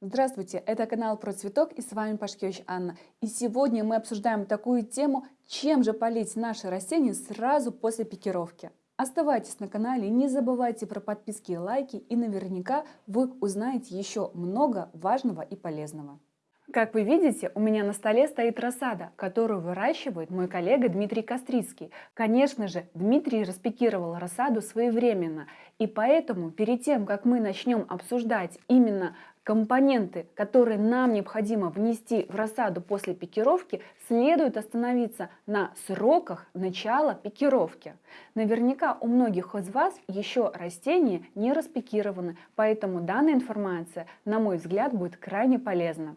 Здравствуйте, это канал про цветок и с вами Пашкевич Анна. И сегодня мы обсуждаем такую тему, чем же полить наши растения сразу после пикировки. Оставайтесь на канале, не забывайте про подписки и лайки, и наверняка вы узнаете еще много важного и полезного. Как вы видите, у меня на столе стоит рассада, которую выращивает мой коллега Дмитрий Кострицкий. Конечно же, Дмитрий распекировал рассаду своевременно, и поэтому перед тем, как мы начнем обсуждать именно компоненты, которые нам необходимо внести в рассаду после пикировки, следует остановиться на сроках начала пикировки. Наверняка у многих из вас еще растения не распикированы, поэтому данная информация, на мой взгляд, будет крайне полезна.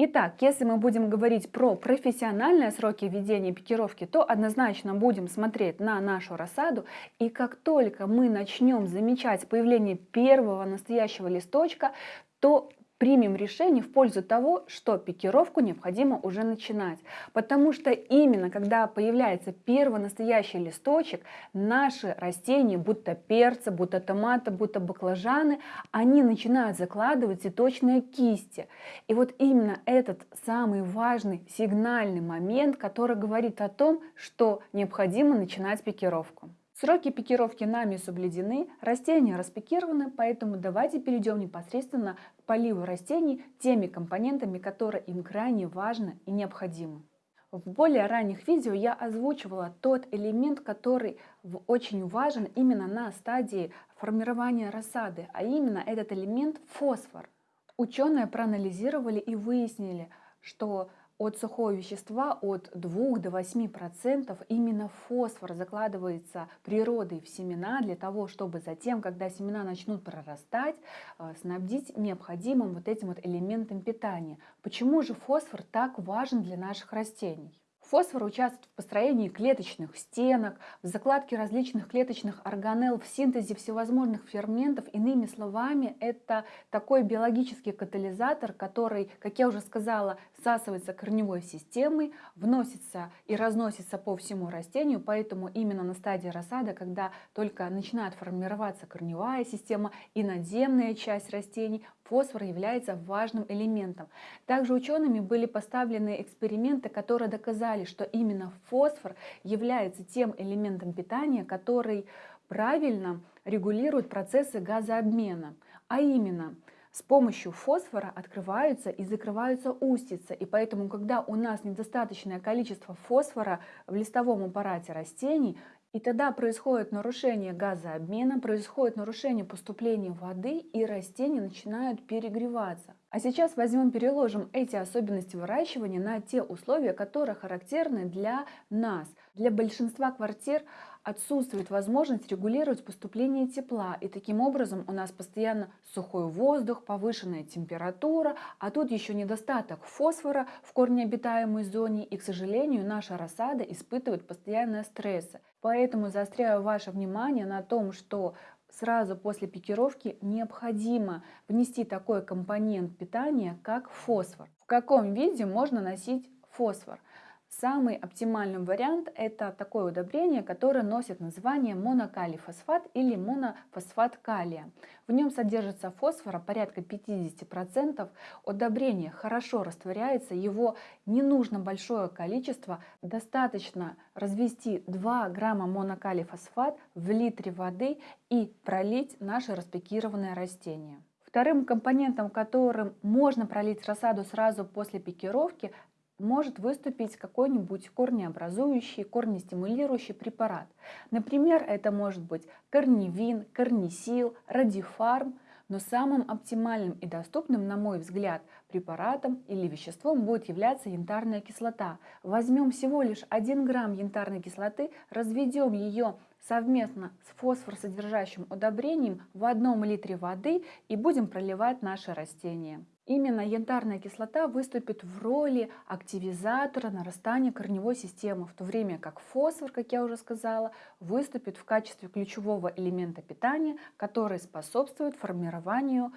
Итак, если мы будем говорить про профессиональные сроки ведения пикировки, то однозначно будем смотреть на нашу рассаду. И как только мы начнем замечать появление первого настоящего листочка, то примем решение в пользу того, что пикировку необходимо уже начинать. Потому что именно когда появляется первый настоящий листочек, наши растения, будто перцы, будто томаты, будто баклажаны, они начинают закладывать цветочные кисти. И вот именно этот самый важный сигнальный момент, который говорит о том, что необходимо начинать пикировку. Сроки пикировки нами соблюдены, растения распикированы, поэтому давайте перейдем непосредственно к поливу растений теми компонентами, которые им крайне важны и необходимы. В более ранних видео я озвучивала тот элемент, который очень важен именно на стадии формирования рассады, а именно этот элемент фосфор. Ученые проанализировали и выяснили, что от сухого вещества от 2 до 8 процентов именно фосфор закладывается природой в семена для того, чтобы затем, когда семена начнут прорастать, э, снабдить необходимым вот этим вот элементом питания. Почему же фосфор так важен для наших растений? Фосфор участвует в построении клеточных стенок, в закладке различных клеточных органелл, в синтезе всевозможных ферментов. Иными словами, это такой биологический катализатор, который, как я уже сказала, всасывается корневой системой, вносится и разносится по всему растению. Поэтому именно на стадии рассады, когда только начинает формироваться корневая система и надземная часть растений, фосфор является важным элементом. Также учеными были поставлены эксперименты, которые доказали, что именно фосфор является тем элементом питания, который правильно регулирует процессы газообмена. А именно, с помощью фосфора открываются и закрываются устицы. И поэтому, когда у нас недостаточное количество фосфора в листовом аппарате растений, и тогда происходит нарушение газообмена, происходит нарушение поступления воды, и растения начинают перегреваться. А сейчас возьмем, переложим эти особенности выращивания на те условия, которые характерны для нас. Для большинства квартир отсутствует возможность регулировать поступление тепла, и таким образом у нас постоянно сухой воздух, повышенная температура, а тут еще недостаток фосфора в корнеобитаемой зоне, и, к сожалению, наша рассада испытывает постоянные стрессы. Поэтому заостряю ваше внимание на том, что сразу после пикировки необходимо внести такой компонент питания, как фосфор. В каком виде можно носить фосфор? Самый оптимальный вариант – это такое удобрение, которое носит название монокалифосфат или монофосфат калия. В нем содержится фосфора порядка 50%. Удобрение хорошо растворяется, его не нужно большое количество. Достаточно развести 2 грамма монокалифосфат в литре воды и пролить наше распекированное растение. Вторым компонентом, которым можно пролить рассаду сразу после пикировки, может выступить какой-нибудь корнеобразующий, корнестимулирующий препарат. Например, это может быть корневин, корнисил, радифарм, но самым оптимальным и доступным, на мой взгляд, препаратом или веществом будет являться янтарная кислота. Возьмем всего лишь 1 грамм янтарной кислоты, разведем ее совместно с фосфорсодержащим удобрением в одном литре воды и будем проливать наши растения. Именно янтарная кислота выступит в роли активизатора нарастания корневой системы, в то время как фосфор, как я уже сказала, выступит в качестве ключевого элемента питания, который способствует формированию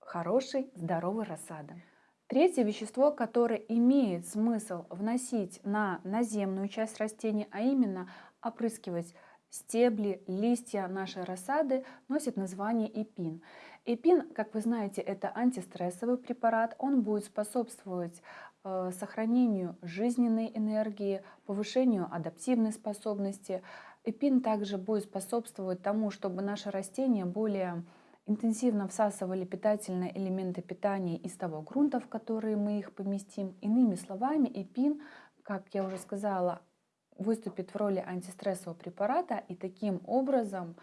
хорошей здоровой рассады. Третье вещество, которое имеет смысл вносить на наземную часть растения, а именно опрыскивать стебли, листья нашей рассады, носит название эпин. Эпин, как вы знаете, это антистрессовый препарат. Он будет способствовать э, сохранению жизненной энергии, повышению адаптивной способности. Эпин также будет способствовать тому, чтобы наши растения более интенсивно всасывали питательные элементы питания из того грунта, в который мы их поместим. Иными словами, эпин, как я уже сказала, выступит в роли антистрессового препарата и таким образом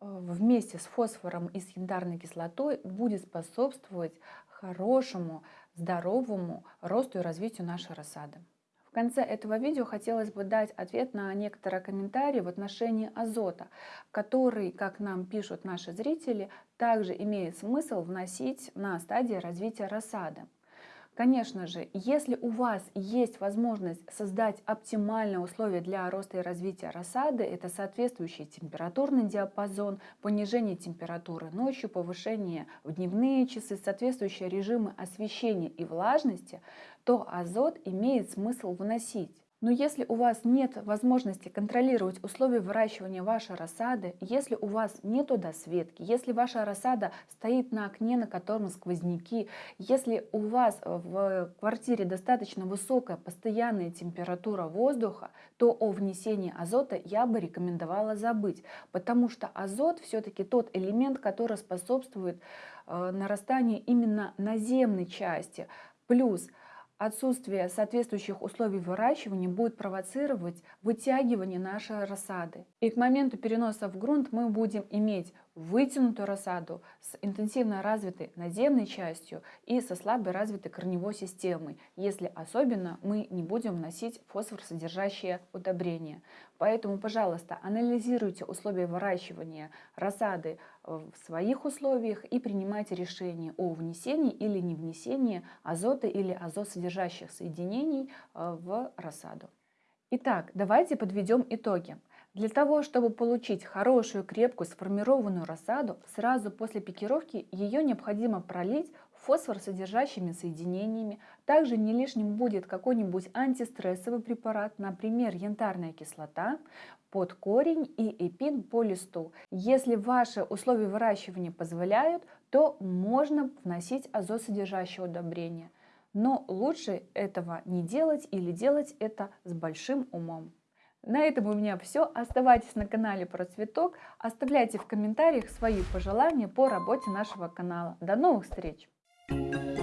э, вместе с фосфором и с янтарной кислотой будет способствовать хорошему, здоровому росту и развитию нашей рассады. В конце этого видео хотелось бы дать ответ на некоторые комментарии в отношении азота, который, как нам пишут наши зрители, также имеет смысл вносить на стадии развития рассады. Конечно же, если у вас есть возможность создать оптимальные условия для роста и развития рассады, это соответствующий температурный диапазон, понижение температуры ночью, повышение в дневные часы, соответствующие режимы освещения и влажности, то азот имеет смысл вносить. Но если у вас нет возможности контролировать условия выращивания вашей рассады, если у вас нет досветки, если ваша рассада стоит на окне, на котором сквозняки, если у вас в квартире достаточно высокая постоянная температура воздуха, то о внесении азота я бы рекомендовала забыть, потому что азот все-таки тот элемент, который способствует э, нарастанию именно наземной части. Плюс Отсутствие соответствующих условий выращивания будет провоцировать вытягивание нашей рассады. И к моменту переноса в грунт мы будем иметь вытянутую рассаду с интенсивно развитой наземной частью и со слабо развитой корневой системой, если особенно мы не будем вносить фосфор-содержащие удобрения. Поэтому, пожалуйста, анализируйте условия выращивания рассады в своих условиях и принимайте решение о внесении или не внесении азота или азотсодержащих соединений э, в рассаду. Итак, давайте подведем итоги. Для того, чтобы получить хорошую, крепкую, сформированную рассаду, сразу после пикировки ее необходимо пролить фосфор содержащими соединениями. Также не лишним будет какой-нибудь антистрессовый препарат, например, янтарная кислота, под корень и эпин по листу. Если ваши условия выращивания позволяют, то можно вносить азотсодержащее удобрение. Но лучше этого не делать или делать это с большим умом. На этом у меня все. Оставайтесь на канале про цветок. Оставляйте в комментариях свои пожелания по работе нашего канала. До новых встреч! Thank you.